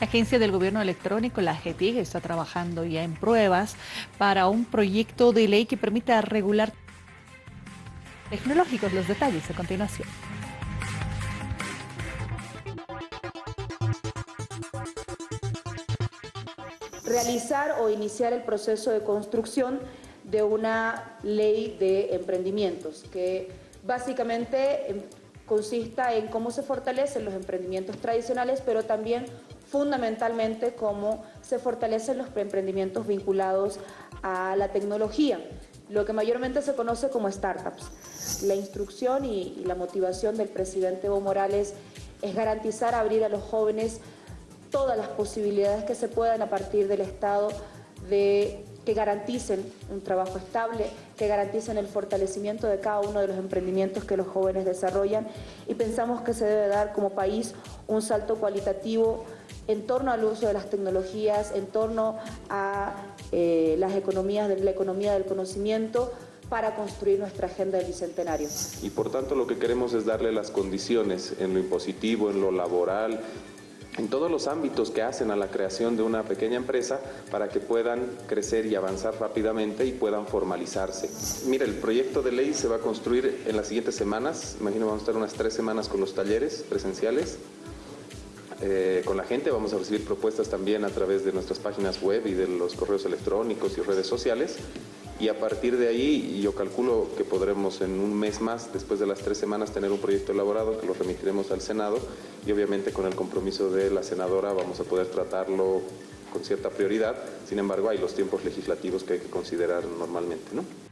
La Agencia del Gobierno Electrónico, la AGETIG, está trabajando ya en pruebas para un proyecto de ley que permita regular tecnológicos. Los detalles a continuación. Realizar o iniciar el proceso de construcción de una ley de emprendimientos que básicamente em, consista en cómo se fortalecen los emprendimientos tradicionales, pero también fundamentalmente cómo se fortalecen los emprendimientos vinculados a la tecnología, lo que mayormente se conoce como startups. La instrucción y, la motivación del presidente Evo Morales es garantizar abrir a los jóvenes todas las posibilidades que se puedan a partir del Estado de que garanticen un trabajo estable, que garanticen el fortalecimiento de cada uno de los emprendimientos que los jóvenes desarrollan y pensamos que se debe dar como país un salto cualitativo en torno al uso de las tecnologías, en torno a eh, las economías, de la economía del conocimiento, para construir nuestra agenda del Bicentenario. Y por tanto lo que queremos es darle las condiciones en lo impositivo, en lo laboral, en todos los ámbitos que hacen a la creación de una pequeña empresa para que puedan crecer y avanzar rápidamente y puedan formalizarse. Mira, el proyecto de ley se va a construir en las siguientes semanas, imagino vamos a estar unas tres semanas con los talleres presenciales, eh, con la gente, vamos a recibir propuestas también a través de nuestras páginas web y de los correos electrónicos y redes sociales y a partir de ahí yo calculo que podremos en un mes más, después de las tres semanas, tener un proyecto elaborado que lo remitiremos al Senado y obviamente con el compromiso de la senadora vamos a poder tratarlo con cierta prioridad, sin embargo hay los tiempos legislativos que hay que considerar normalmente. ¿no?